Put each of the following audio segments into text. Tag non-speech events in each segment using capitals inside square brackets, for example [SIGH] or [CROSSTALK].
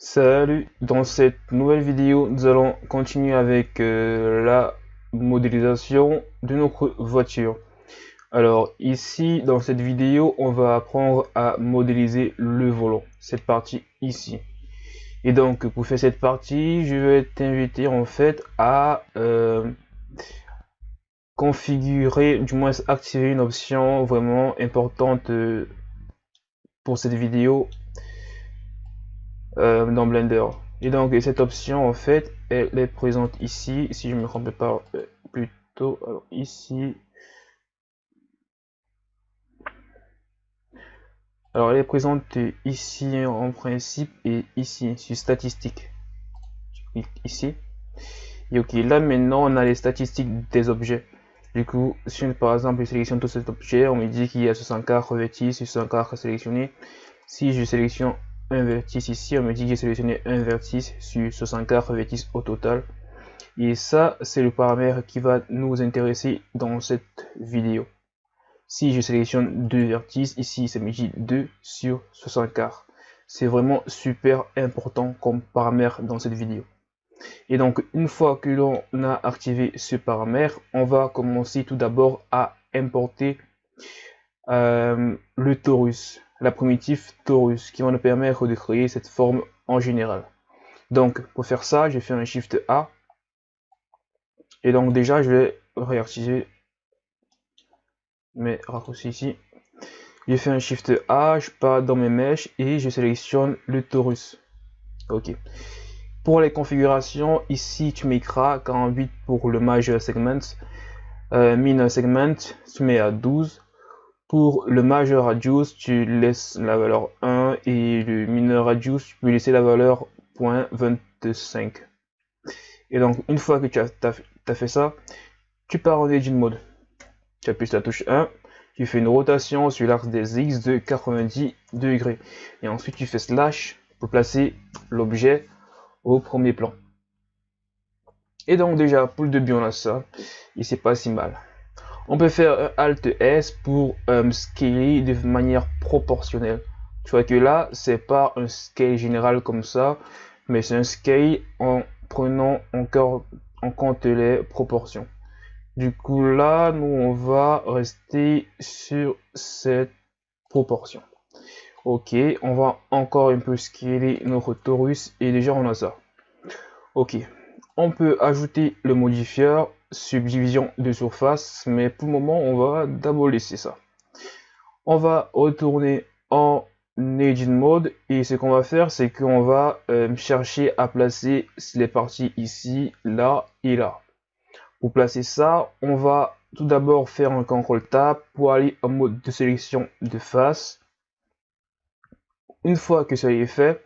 Salut, dans cette nouvelle vidéo, nous allons continuer avec euh, la modélisation de notre voiture. Alors ici, dans cette vidéo, on va apprendre à modéliser le volant, cette partie ici. Et donc, pour faire cette partie, je vais t'inviter en fait à euh, configurer, du moins activer une option vraiment importante euh, pour cette vidéo euh, dans Blender. Et donc cette option en fait, elle est présente ici, si je me trompe pas euh, plutôt, ici. Alors elle est présente ici en principe et ici sur statistiques. Ici. Et ok, là maintenant on a les statistiques des objets. Du coup, si par exemple je sélectionne tout cet objet, on me dit qu'il y a 64 revêtis, 64 sélectionnés. Si je sélectionne un vertice ici, on me dit que j'ai sélectionné un vertice sur 64 vertices au total. Et ça, c'est le paramètre qui va nous intéresser dans cette vidéo. Si je sélectionne deux vertices, ici ça me dit 2 sur 64. C'est vraiment super important comme paramètre dans cette vidéo. Et donc, une fois que l'on a activé ce paramètre, on va commencer tout d'abord à importer euh, le torus la primitive torus qui va nous permettre de créer cette forme en général. Donc pour faire ça, je fais un Shift A. Et donc déjà, je vais réactiver mes raccourcis ici. Je fais un Shift A, je pars dans mes mèches et je sélectionne le torus. Ok. Pour les configurations, ici tu mettras 48 pour le major segment, euh, segment, tu mets à 12 pour le majeur radius, tu laisses la valeur 1 et le mineur radius, tu peux laisser la valeur 0.25. Et donc, une fois que tu as, fait ça, tu pars en Edit Mode. Tu appuies sur la touche 1, tu fais une rotation sur l'axe des X de 90 degrés. Et ensuite, tu fais slash pour placer l'objet au premier plan. Et donc déjà, pour le début, on a ça. Et c'est pas si mal. On peut faire Alt S pour euh, scaler de manière proportionnelle. Tu vois que là, c'est pas un scale général comme ça, mais c'est un scale en prenant encore en compte les proportions. Du coup, là, nous, on va rester sur cette proportion. Ok, on va encore un peu scaler notre torus et déjà on a ça. Ok, on peut ajouter le modifieur subdivision de surface, mais pour le moment, on va d'abord laisser ça. On va retourner en Edit Mode et ce qu'on va faire, c'est qu'on va euh, chercher à placer les parties ici, là et là. Pour placer ça, on va tout d'abord faire un CTRL Tab pour aller en mode de sélection de face. Une fois que ça est fait,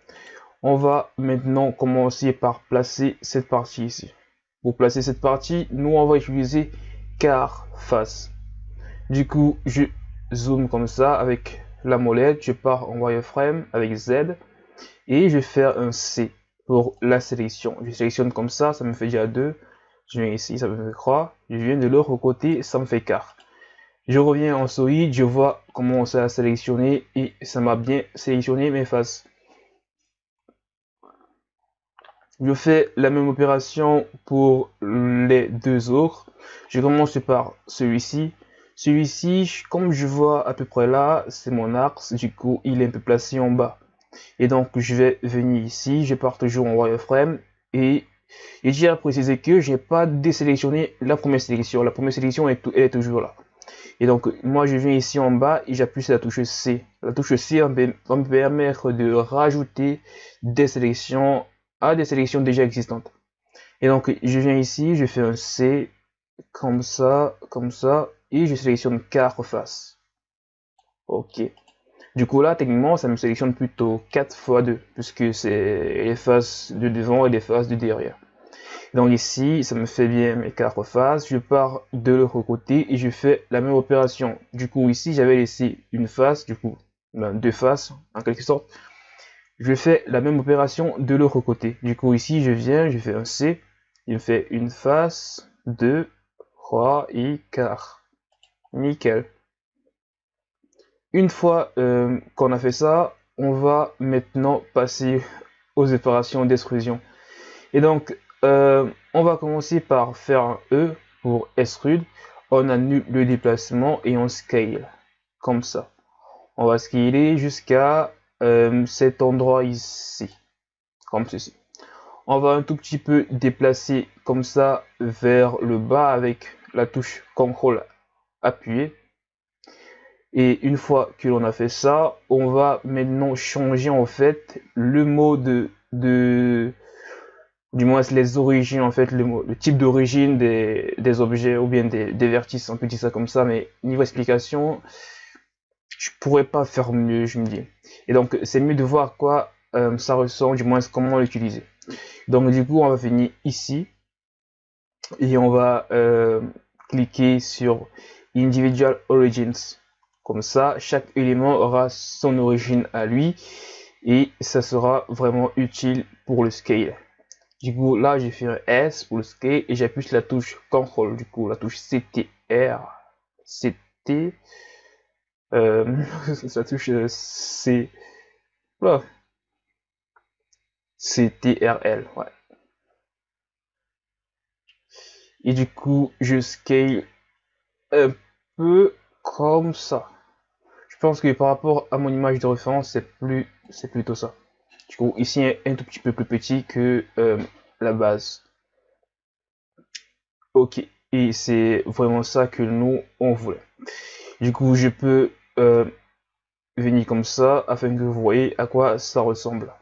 on va maintenant commencer par placer cette partie ici. Pour placer cette partie, nous on va utiliser car face. Du coup, je zoome comme ça avec la molette, je pars en wireframe avec Z et je vais faire un C pour la sélection. Je sélectionne comme ça, ça me fait déjà 2. Je viens ici, ça me fait 3. Je viens de l'autre côté, ça me fait 4. Je reviens en solide, je vois comment ça a sélectionné et ça m'a bien sélectionné mes faces. Je fais la même opération pour les deux autres. Je commence par celui-ci. Celui-ci, comme je vois à peu près là, c'est mon axe. Du coup, il est un peu placé en bas. Et donc, je vais venir ici. Je pars toujours en wireframe. Et, j'ai à préciser que je n'ai pas désélectionné la première sélection. La première sélection est, est, toujours là. Et donc, moi, je viens ici en bas et j'appuie sur la touche C. La touche C va me permettre de rajouter des sélections à des sélections déjà existantes. Et donc, je viens ici, je fais un C, comme ça, comme ça, et je sélectionne 4 faces. Ok. Du coup, là, techniquement, ça me sélectionne plutôt 4 fois 2, puisque c'est les faces de devant et les faces de derrière. Donc ici, ça me fait bien mes 4 faces. Je pars de l'autre côté et je fais la même opération. Du coup, ici, j'avais laissé une face, du coup, ben, deux faces, en quelque sorte je fais la même opération de l'autre côté. Du coup, ici, je viens, je fais un C, il me fait une face, 2, 3 et 4. Nickel. Une fois euh, qu'on a fait ça, on va maintenant passer aux opérations d'extrusion. Et donc, euh, on va commencer par faire un E pour extrude. On annule le déplacement et on scale, comme ça. On va scaler jusqu'à euh, cet endroit ici, comme ceci. On va un tout petit peu déplacer comme ça vers le bas avec la touche CTRL appuyée. Et une fois que l'on a fait ça, on va maintenant changer en fait le mode de, du moins les origines en fait, le, le type d'origine des, objets ou bien des, des vertices, on peut dire ça comme ça, mais niveau explication, je pourrais pas faire mieux, je me dis. Et donc c'est mieux de voir quoi euh, ça ressemble, du moins comment l'utiliser. Donc du coup on va venir ici et on va euh, cliquer sur Individual Origins. Comme ça, chaque élément aura son origine à lui et ça sera vraiment utile pour le scale. Du coup, là, j'ai fait un S pour le scale et j'appuie sur la touche CTRL, du coup, la touche CTR, CT, euh, [LAUGHS] la touche C, voilà. CTRL, ouais. Et du coup, je scale un peu comme ça. Je pense que par rapport à mon image de référence, c'est plus, c'est plutôt ça. Du coup, ici, un tout petit peu plus petit que euh, la base. Ok, et c'est vraiment ça que nous, on voulait. Du coup, je peux euh, venir comme ça, afin que vous voyez à quoi ça ressemble.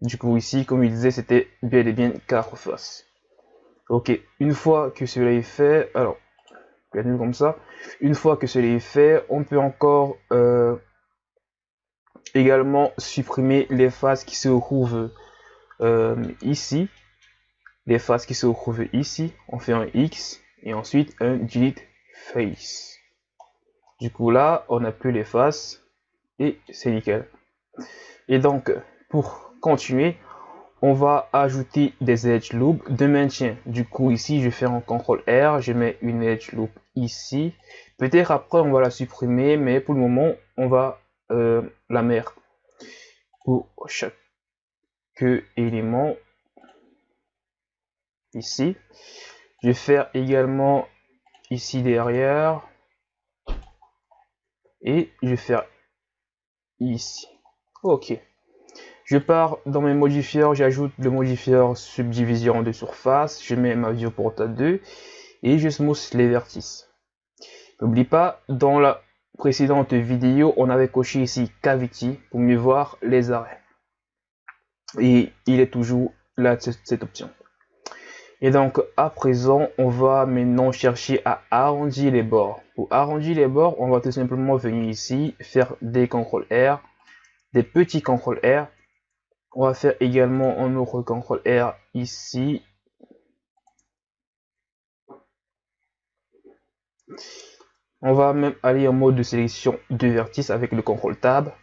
Du coup, ici, comme il disait, c'était bien et bien quatre faces. Ok, une fois que cela est fait, alors, comme ça. Une fois que cela est fait, on peut encore euh, également supprimer les faces qui se retrouvent euh, ici. Les faces qui se retrouvent ici. On fait un X et ensuite un delete face. Du coup là, on n'a plus les faces et c'est nickel. Et donc, pour continuer, on va ajouter des edge loops de maintien. Du coup, ici, je faire un CTRL R, je mets une edge loop ici. Peut-être après, on va la supprimer, mais pour le moment, on va euh, la mettre pour chaque élément ici. Je vais faire également ici derrière et je vais faire ici. Ok. Je pars dans mes modifieurs, j'ajoute le modifieur subdivision de surface, je mets ma viewport à 2 et je smooth les vertices. N'oublie pas, dans la précédente vidéo, on avait coché ici cavity pour mieux voir les arrêts. Et il est toujours là cette option. Et donc à présent, on va maintenant chercher à arrondir les bords. Pour arrondir les bords, on va tout simplement venir ici, faire des CTRL R, des petits CTRL R, on va faire également un autre CTRL R ici. On va même aller en mode de sélection de vertices avec le CTRL Tab.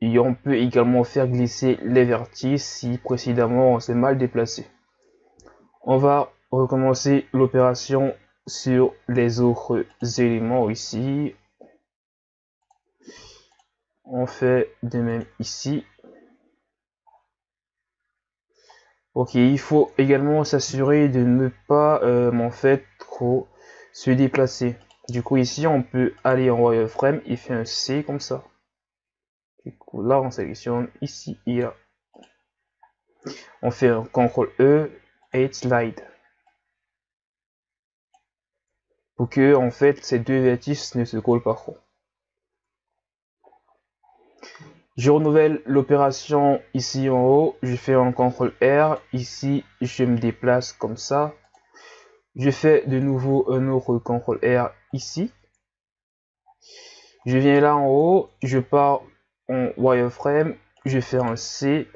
Et on peut également faire glisser les vertices si précédemment on s'est mal déplacé. On va recommencer l'opération sur les autres éléments ici. On fait de même ici. Ok, il faut également s'assurer de ne pas euh, en fait trop se déplacer. Du coup ici on peut aller en wireframe, il fait un C comme ça. Du coup là on sélectionne ici et là. On fait un CTRL E et slide. Pour que en fait ces deux vertices ne se collent pas trop. Je renouvelle l'opération ici en haut. Je fais un CTRL R. Ici, je me déplace comme ça. Je fais de nouveau un autre CTRL R ici. Je viens là en haut. Je pars en wireframe. Je fais un C.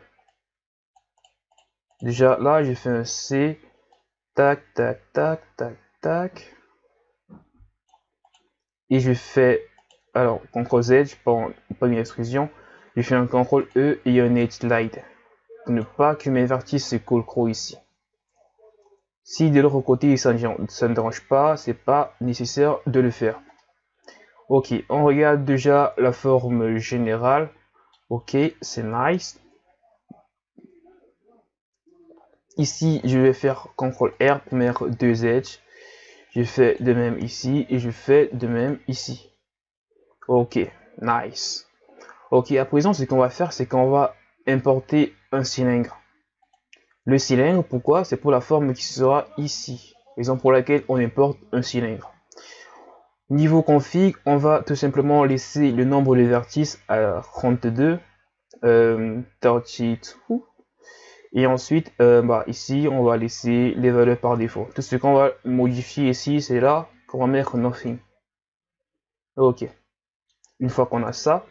Déjà là, je fais un C. Tac, tac, tac, tac, tac. Et je fais, alors, CTRL Z, prends pas une extrusion. Je fais un CTRL E et un Edge Slide. Pour ne pas que mes vertices se collent ici. Si de l'autre côté ça ne dérange pas, c'est pas nécessaire de le faire. Ok, on regarde déjà la forme générale. Ok, c'est nice. Ici, je vais faire CTRL R pour mettre deux edges. Je fais de même ici et je fais de même ici. Ok, nice. Ok, à présent, ce qu'on va faire, c'est qu'on va importer un cylindre. Le cylindre, pourquoi? C'est pour la forme qui sera ici. Raison pour laquelle on importe un cylindre. Niveau config, on va tout simplement laisser le nombre de vertices à 32, euh, 32, et ensuite, euh, bah, ici, on va laisser les valeurs par défaut. Tout ce qu'on va modifier ici, c'est là qu'on va mettre nothing. Ok. Une fois qu'on a ça,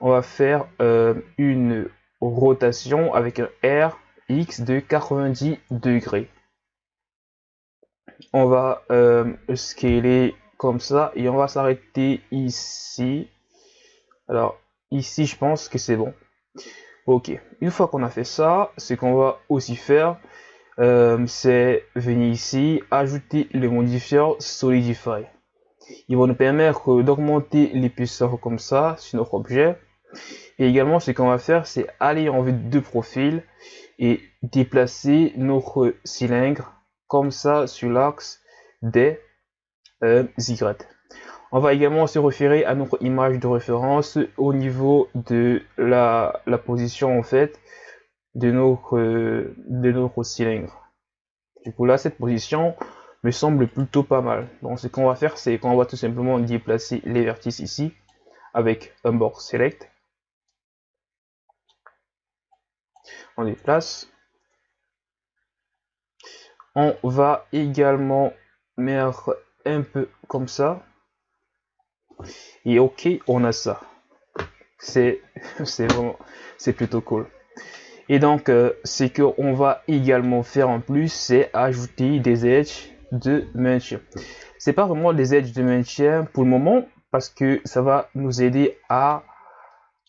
on va faire euh, une rotation avec un R X de 90 degrés. On va euh, scaler comme ça et on va s'arrêter ici. Alors ici, je pense que c'est bon. Ok, une fois qu'on a fait ça, ce qu'on va aussi faire, euh, c'est venir ici, ajouter le modifier Solidify. Il va nous permettre d'augmenter l'épaisseur comme ça sur notre objet. Et également, ce qu'on va faire, c'est aller en vue de profil et déplacer notre cylindre comme ça sur l'axe des euh, Y. On va également se référer à notre image de référence au niveau de la, position en fait de notre, de notre cylindre. Du coup là, cette position me semble plutôt pas mal. Donc ce qu'on va faire, c'est qu'on va tout simplement déplacer les vertices ici avec un bord select. On déplace. On va également mettre un peu comme ça et ok, on a ça. [LAUGHS] C'est vraiment, c'est plutôt cool. Et donc, euh, ce qu'on va également faire en plus, c'est ajouter des edges de maintien. C'est pas vraiment des edges de maintien pour le moment, parce que ça va nous aider à...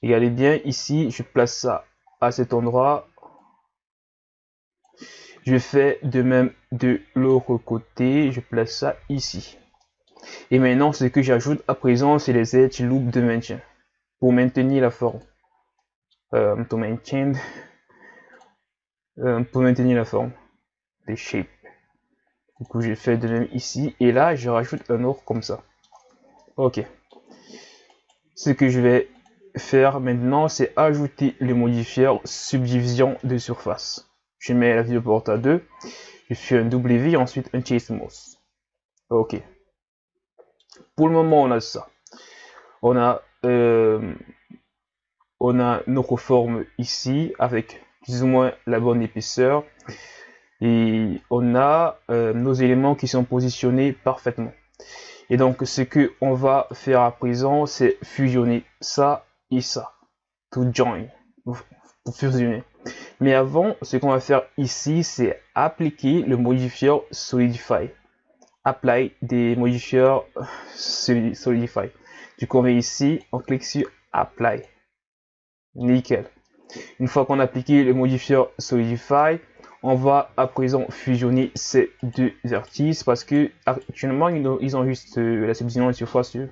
Regardez bien, ici, je place ça à cet endroit. Je fais de même de l'autre côté, je place ça ici. Et maintenant, ce que j'ajoute à présent, c'est les edge loop de maintien pour maintenir la forme. Euh, pour, maintain, euh, pour maintenir la forme des shapes. Du coup, j'ai fait de même ici. Et là, je rajoute un autre comme ça. Ok. Ce que je vais faire maintenant, c'est ajouter le modifier subdivision de surface. Je mets la viewport à 2. Je fais un W, ensuite un chase mouse. Ok. Pour le moment, on a ça. On a, euh, on a notre forme ici avec plus ou moins la bonne épaisseur. Et on a euh, nos éléments qui sont positionnés parfaitement. Et donc, ce que on va faire à présent, c'est fusionner ça et ça. To join. Pour fusionner. Mais avant, ce qu'on va faire ici, c'est appliquer le modifier Solidify apply des modifiers solidify. Du coup, on vient ici, on clique sur apply. Nickel. Une fois qu'on a appliqué le modifier solidify, on va à présent fusionner ces deux vertices parce que actuellement ils ont, juste euh, la subdivision de surface sur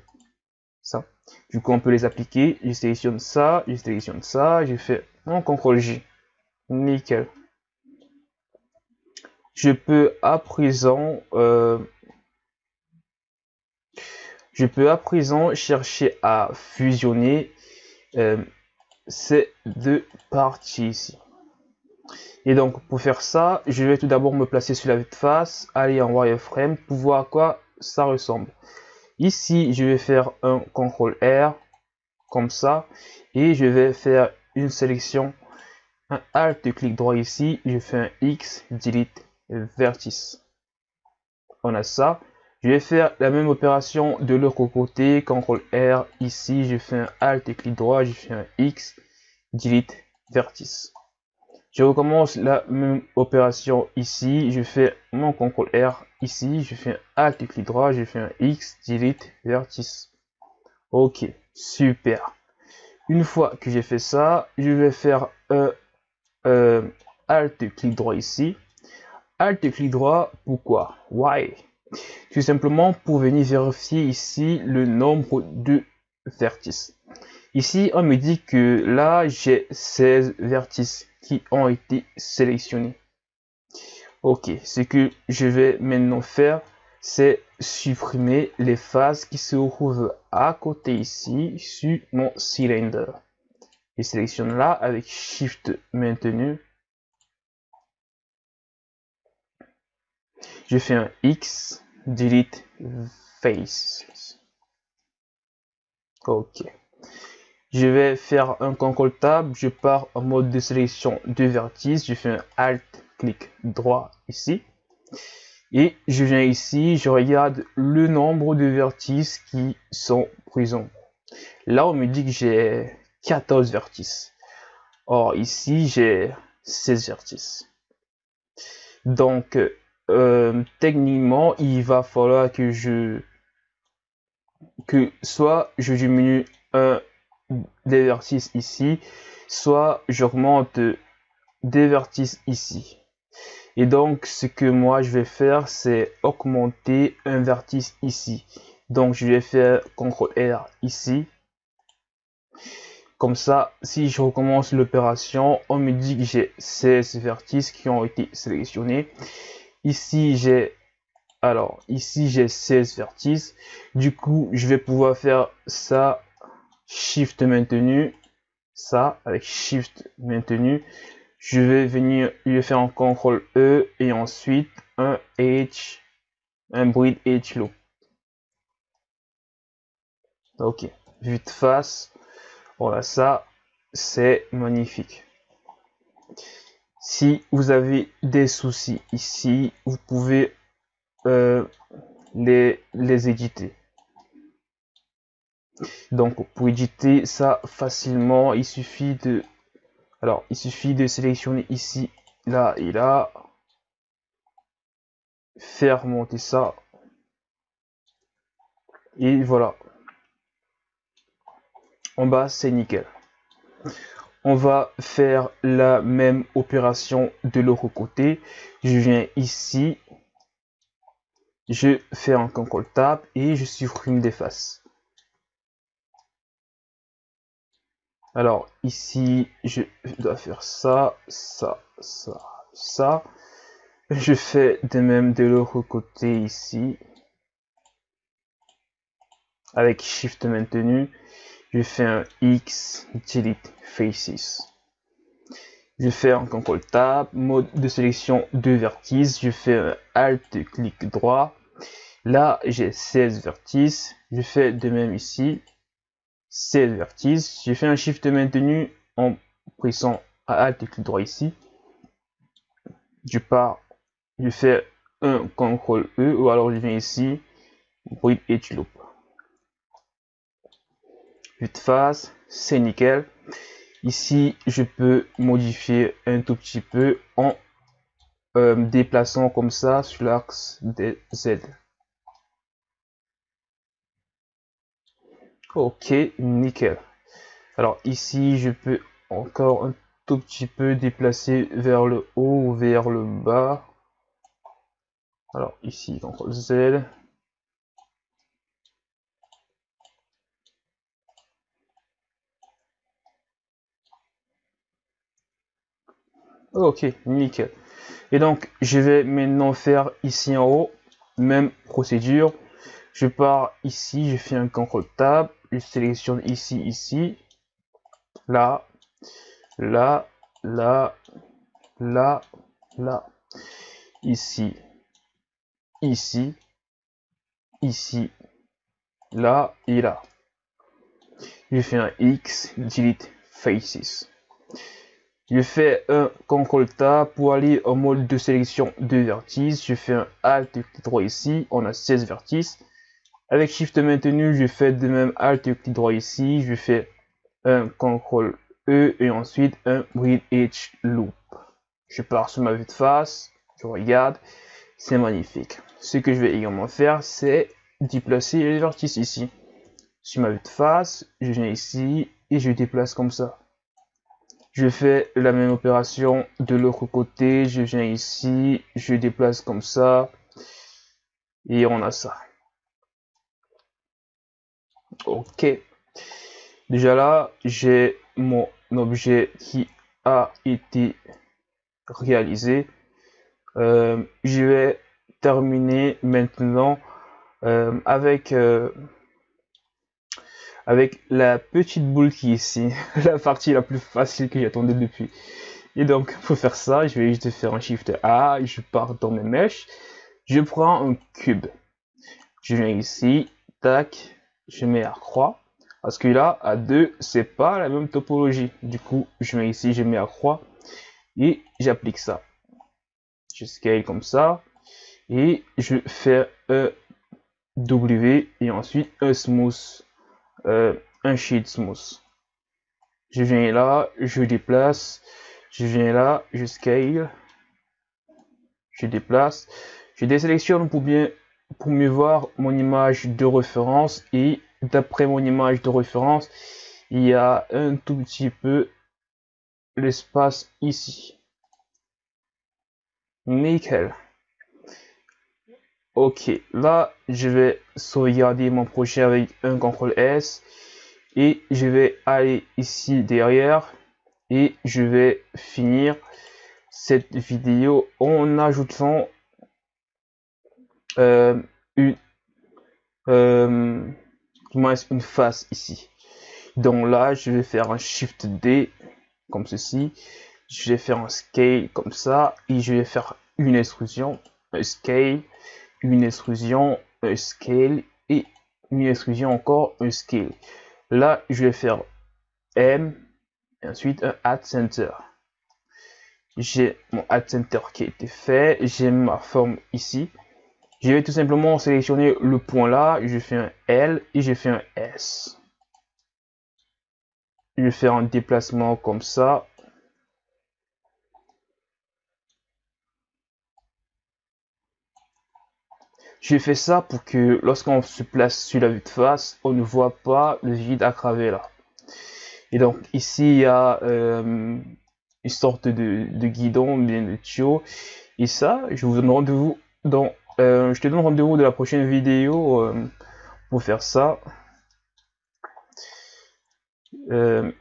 ça. Du coup, on peut les appliquer. Je sélectionne ça, je sélectionne ça, je fais un CTRL J. Nickel. Je peux à présent euh, je peux à présent chercher à fusionner euh, ces deux parties ici. Et donc pour faire ça, je vais tout d'abord me placer sur la face, aller en wireframe pour voir à quoi ça ressemble. Ici, je vais faire un CTRL R comme ça et je vais faire une sélection, un Alt clic droit ici, je fais un X, delete vertice. On a ça. Je vais faire la même opération de l'autre côté. CTRL R ici, je fais un Alt et clic droit, je fais un X, delete. Vertice. Je recommence la même opération ici, je fais mon CTRL R ici, je fais un Alt et clic droit, je fais un X, delete. Vertice. Ok, super. Une fois que j'ai fait ça, je vais faire un euh, Alt clic droit ici. Alt clic droit, pourquoi? Why? Tout simplement pour venir vérifier ici le nombre de vertices. Ici, on me dit que là, j'ai 16 vertices qui ont été sélectionnés. Ok, ce que je vais maintenant faire, c'est supprimer les phases qui se trouvent à côté ici sur mon cylindre. Je sélectionne là avec Shift maintenu. Je fais un X, delete face. Ok. Je vais faire un contrôle tab, je pars en mode de sélection de vertices, je fais un alt, clic droit ici. Et je viens ici, je regarde le nombre de vertices qui sont présents. Là, on me dit que j'ai 14 vertices. Or, ici, j'ai 16 vertices. Donc, euh, techniquement, il va falloir que je... que soit je diminue un des vertices ici, soit j'augmente des vertices ici. Et donc, ce que moi je vais faire, c'est augmenter un vertice ici. Donc, je vais faire CTRL R ici. Comme ça, si je recommence l'opération, on me dit que j'ai 16 vertices qui ont été sélectionnés. Ici, j'ai alors ici j'ai 16 vertices. Du coup, je vais pouvoir faire ça Shift maintenu, ça avec Shift maintenu. Je vais venir lui faire un CTRL E et ensuite un H, un bruit H loop. Ok, vue de face, voilà ça, c'est magnifique. Si vous avez des soucis ici, vous pouvez euh, les, éditer. Donc pour éditer ça facilement, il suffit de il suffit de sélectionner ici, là et là, faire monter ça et voilà. En bas c'est nickel. On va faire la même opération de l'autre côté. Je viens ici, je fais un contrôle tab et je supprime des faces. Alors ici, je dois faire ça, ça, ça, ça. Je fais de même de l'autre côté ici. Avec Shift maintenu, je fais un X, delete faces. Je fais un CTRL tab, mode de sélection de vertices. Je fais un Alt, clic droit. Là, j'ai 16 vertices. Je fais de même ici. 16 vertices. Je fais un shift maintenu en pressant Alt, clic droit ici. Je pars. Je fais un CTRL E ou alors je viens ici. Breed et tu. 8 phases, c'est nickel. Ici, je peux modifier un tout petit peu en euh, déplaçant comme ça sur l'axe des Z. Ok, nickel. Alors ici, je peux encore un tout petit peu déplacer vers le haut ou vers le bas. Alors ici, CTRL Z, Ok, nickel. Et donc, je vais maintenant faire ici en haut, même procédure. Je pars ici, je fais un CTRL Tab, je sélectionne ici, ici, là, là, là, là, là, ici, ici, ici, là et là. Je fais un X, delete faces. Je fais un CTRL Tab pour aller en mode de sélection de vertices. Je fais un Alt clic droit ici. On a 16 vertices. Avec Shift maintenu, je fais de même Alt et clic droit ici. Je fais un CTRL E et ensuite un Read H Loop. Je pars sur ma vue de face, je regarde, c'est magnifique. Ce que je vais également faire, c'est déplacer les vertices ici. Sur ma vue de face, je viens ici et je déplace comme ça. Je fais la même opération de l'autre côté, je viens ici, je déplace comme ça et on a ça. Ok. Déjà là, j'ai mon objet qui a été réalisé. Euh, je vais terminer maintenant euh, avec euh, avec la petite boule qui est ici, [LAUGHS] la partie la plus facile que j'attendais depuis. Et donc, pour faire ça, je vais juste faire un Shift A, je pars dans mes mèches, je prends un cube, je viens ici, tac, je mets à croix, parce que là, à 2, c'est pas la même topologie. Du coup, je mets ici, je mets à croix, et j'applique ça. Je scale comme ça, et je fais un W, et ensuite un smooth, euh, un sheet smooth. Je viens là, je déplace, je viens là, je scale, je déplace, je désélectionne pour bien pour mieux voir mon image de référence et d'après mon image de référence il y a un tout petit peu l'espace ici. Nickel ok là je vais sauvegarder mon projet avec un CTRL S. Et je vais aller ici derrière. Et je vais finir cette vidéo en ajoutant euh, une euh, une face ici. Donc là je vais faire un shift D comme ceci. Je vais faire un scale comme ça. Et je vais faire une extrusion un scale une extrusion un scale et une extrusion encore un scale là je vais faire M et ensuite un add center j'ai mon add center qui a été fait j'ai ma forme ici je vais tout simplement sélectionner le point là, je fais un L et je fais un S. Je vais faire un déplacement comme ça. Je fais ça pour que lorsqu'on se place sur la vue de face, on ne voit pas le vide à travers là. Et donc ici il y a euh, une sorte de, guidon, bien de tuyau. Et ça, je vous donne rendez-vous dans euh, je te donne rendez-vous de la prochaine vidéo euh, pour faire ça.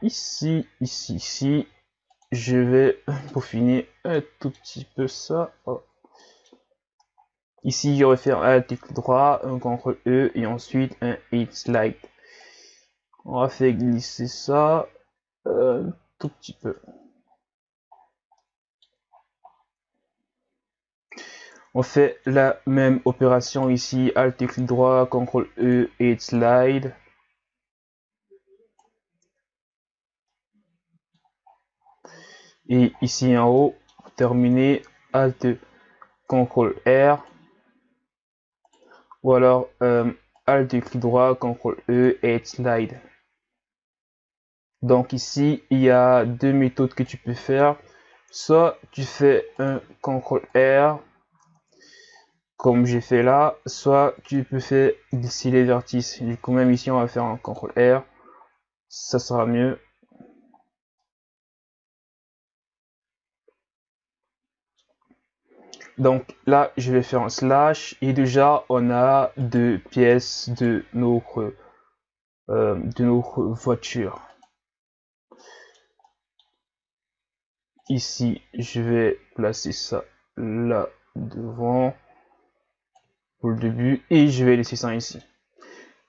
Ici, ici, ici, je vais peaufiner un tout petit peu ça. Oh. Ici, je faire un clic droit, un CTRL E et ensuite un hit slide. On va faire glisser ça un tout petit peu. On fait la même opération ici, Alt clic droit, CTRL E et slide. Et ici en haut, terminer, Alt CTRL R. Ou alors euh, Alt clic droit, CTRL E et slide. Donc ici, il y a deux méthodes que tu peux faire. Soit tu fais un CTRL R comme j'ai fait là, soit tu peux faire glisser les vertices. Du coup, même ici, on va faire un CTRL R. Ça sera mieux. Donc là, je vais faire un slash et déjà, on a deux pièces de notre, euh, de notre voiture. Ici, je vais placer ça là devant pour le début et je vais laisser ça ici.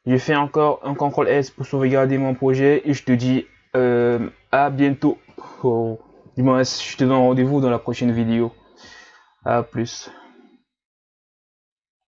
Je fais encore un CTRL S pour sauvegarder mon projet et je te dis euh, à bientôt. Oh, dis-moi, je te donne rendez-vous dans la prochaine vidéo. À plus.